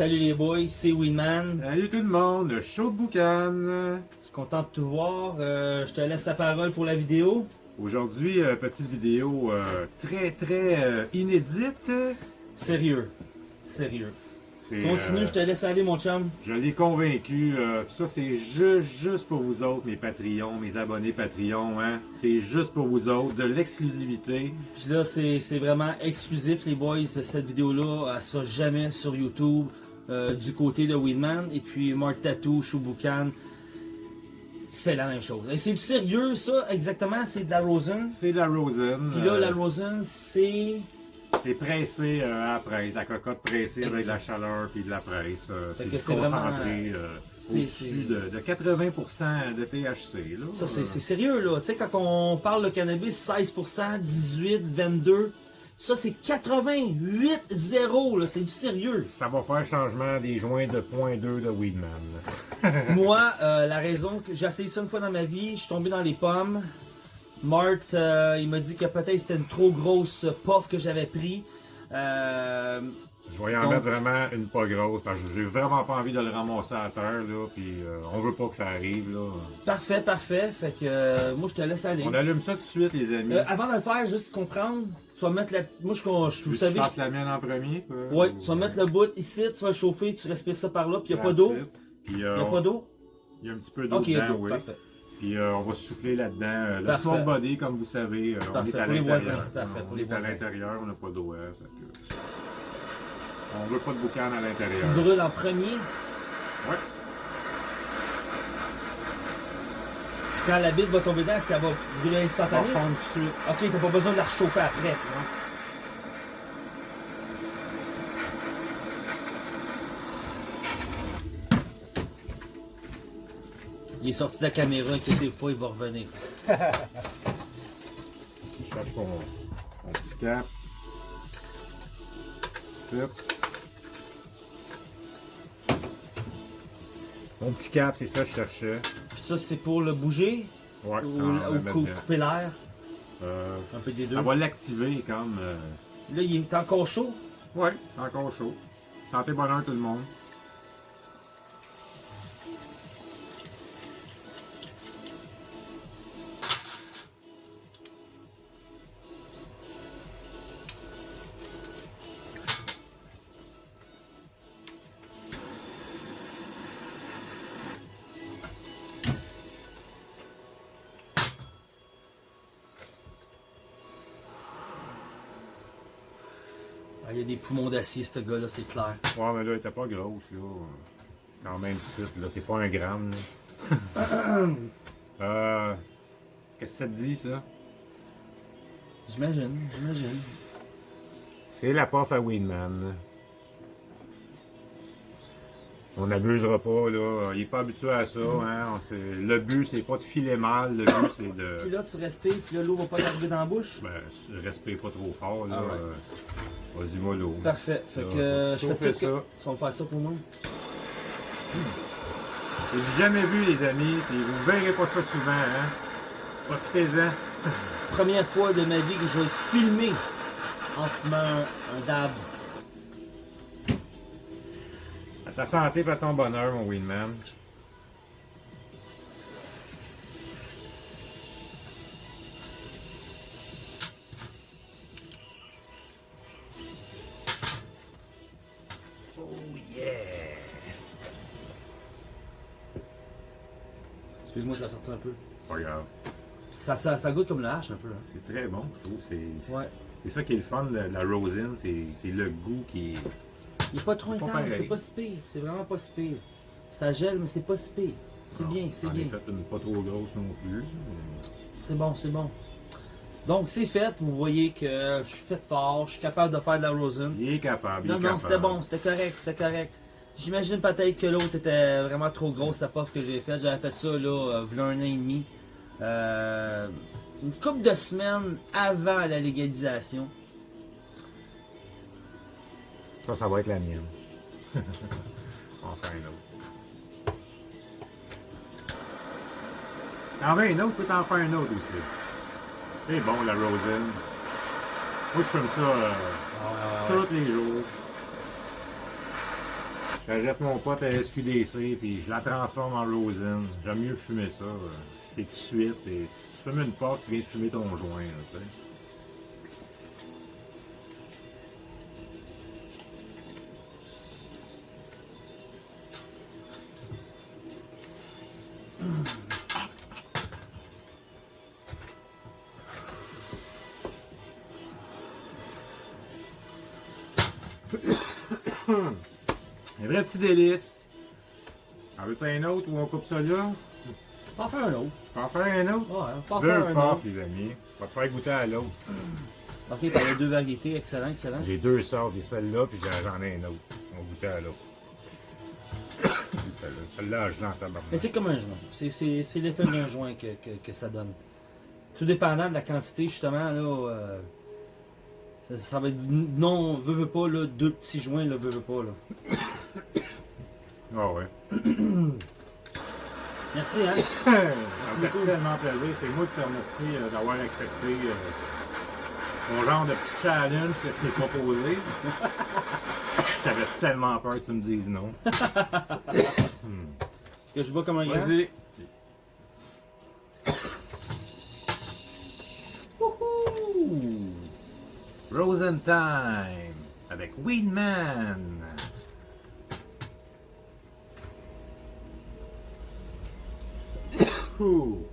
Salut les boys, c'est Winman. Salut tout le monde, le show de boucan. Je suis content de te voir. Euh, je te laisse la parole pour la vidéo. Aujourd'hui, euh, petite vidéo euh, très très inédite. Sérieux. Sérieux. Continue, je te laisse aller, mon chum. Je l'ai convaincu. ça, c'est juste, juste pour vous autres, mes Patreons, mes abonnés Patreon. Hein? C'est juste pour vous autres, de l'exclusivité. Puis là, c'est c'est vraiment exclusif, les boys. Cette vidéo-là, elle sera jamais sur YouTube euh, du côté de Winman. Et puis, Mark Tattoo, Shubukan, c'est la même chose. Et c'est du sérieux, ça, exactement? C'est de la Rosen? C'est de la Rosen. Puis là, euh, la Rosen, c'est... C'est pressé euh, à la presse, la cocotte pressée avec de la chaleur puis de la presse. euh, c'est concentré euh, c'est- au-dessus de, de 80% de THC. Là. Ça, c'est c'est sérieux, là. Tu sais, quand on parle de cannabis, 16%, 18, 22, ça, c'est 88, 0, là. C'est du sérieux. Ça va faire changement des joints de 0.2 de Weedman. Moi, euh, la raison que j'ai essayé ça une fois dans ma vie, je suis tombé dans les pommes. Mart, euh, il m'a dit que peut-être c'était une trop grosse puff que j'avais pris. Euh, Je vais y en Donc- mettre vraiment une pas grosse parce que j'ai vraiment pas envie de le ramasser à terre. Là, puis euh, on veut pas que ça arrive. Là. parfait, parfait. Fait que euh, moi, je te laisse aller. On allume ça tout de suite, les amis. Euh, avant de le faire, juste comprendre, tu vas mettre la petite. Moi, je, je, Tu veux vous savez, je fasse la mienne en premier? quoi? Ouais, Ou- tu vas mettre le bout ici, tu vas chauffer, tu respires ça par là, puis il n'y a pas d'eau. euh, Il n'y a on- pas d'eau? Il y a un petit peu d'eau Ok, il y a dedans, oui. parfait. Puis euh, on va souffler là-dedans. Euh, le smoke body, comme vous savez, euh, on est à pour les l'intérieur. on est à l'intérieur, on n'a pas d'eau. hein, que- On veut pas de boucan à Tu l'intérieur. brûles en premier? Ouais. Quand la bite va tomber dedans, est-ce qu'elle va brûler va instantanément? fondre tout de suite. Ok, t'as pas besoin de la réchauffer après. Il est sorti de la caméra, inquiétez-vous pas, il va revenir. Je cherche mon, mon petit cap. Mon petit cap, c'est ça que je cherchais. Ça, c'est pour le bouger Ouais, ou, cou- dedans. couper l'air? Euh, Un peu des deux. ça va l'activer comme. euh, Là, il est encore chaud? Ouais, encore chaud. Santé bonheur tout le monde. Ah, il y a des poumons d'acier, ce gars-là, c'est clair. Ouais, mais là, elle était pas grosse, là. Quand même petite, là. C'est pas un gramme, là. euh. Qu'est-ce que ça te dit, ça? J'imagine, j'imagine. C'est la puff à Winman. On n'abusera pas, là. Il est pas habitué à ça, hein. On Le but, c'est pas de filer mal. Le but, c'est Puis de. là, tu respires, puis là, l'eau va pas t'arriver dans la bouche? Ben, respire pas trop fort, là. Ah ouais. Euh, Vas-y, mollo. Parfait. Fait que euh, je fais ça. que... Tu vas me faire ça pour moi? J'ai jamais vu, les amis, puis vous verrez pas ça souvent, hein. Profitez-en. Première fois de ma vie que je vais être filmé en fumant un, un dab. À ta santé, pas ton bonheur, mon Winman. Oh yeah! Excuse-moi, ça sorti un peu. Pas grave. Ça, ça, ça goûte comme le hache un peu. Hein. C'est très bon, je trouve. C'est Ouais. c'est ça qui est le fun de la Rosin, c'est c'est le goût qui est. Il est pas trop intense, c'est pas si pire. C'est vraiment pas si pire. Ça gèle, mais c'est pas si pire. C'est bien, c'est bien. fait une pas trop grosse non plus. C'est bon, c'est bon. Donc, c'est fait. Vous voyez que je suis fait fort. Je suis capable de faire de la rosin. Il est capable. il Non, est non, c'était bon, c'était correct, c'était correct. J'imagine peut-être que l'autre était vraiment trop grosse, la puff que j'ai faite. J'avais fait ça, là, euh, v'là un an et demi. Euh, une couple de semaines avant la légalisation. Ça, ça va être la mienne. enfin, une autre. T'en veux une autre, tu peux t'en faire une autre aussi. C'est bon, la Rosen. Moi, je fume ça euh, tous les jours. J'arrête mon pote à SQDC, puis je la transforme en rosin. J'aime mieux fumer ça. euh. C'est tout de suite. c'est- Tu fumes une porte, tu viens de fumer ton joint. là, Un vrai petit délice. En veux-tu un autre ou on coupe ça là? On va en faire un autre. Tu peux en faire un autre? Ouais, Deux un autre. les amis. On va te faire goûter à l'autre. Ok, t'as les deux variétés, excellent, excellent. J'ai deux sortes, j'ai celle-là, puis j'en ai un autre. On va goûter à l'autre. Celle-là, je tabarnak. Mais c'est comme un joint. C'est- l'effet d'un joint que, que, que ça donne. Tout dépendant de la quantité, justement, là, euh, ça, ça va être non, veut, veut pas, là, deux petits joints, là, veut, veut pas, là. Ah ouais. Merci, hein. Ça me fait tellement plaisir. C'est moi qui te remercie euh, d'avoir accepté euh, mon genre de petit challenge que je t'ai proposé. J'avais tellement peur que tu me dises non. Que je vois comment il est. Vas-y. Rosentime avec Weedman. Ouh.